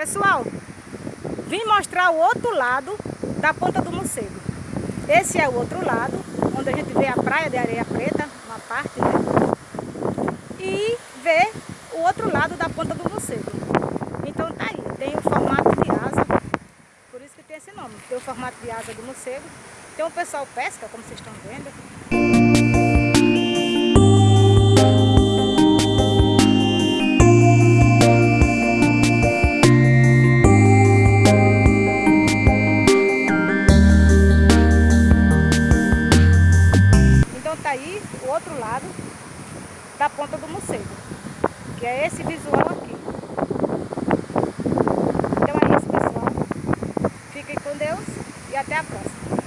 Pessoal, vim mostrar o outro lado da ponta do morcego. Esse é o outro lado, onde a gente vê a praia de areia preta, uma parte, né? E vê o outro lado da ponta do morcego. Então tá aí, tem o formato de asa, por isso que tem esse nome. Tem o formato de asa do morcego. Tem o pessoal pesca, como vocês estão vendo. Aí o outro lado da ponta do morcego, que é esse visual aqui. Então é isso, pessoal. Fiquem com Deus e até a próxima.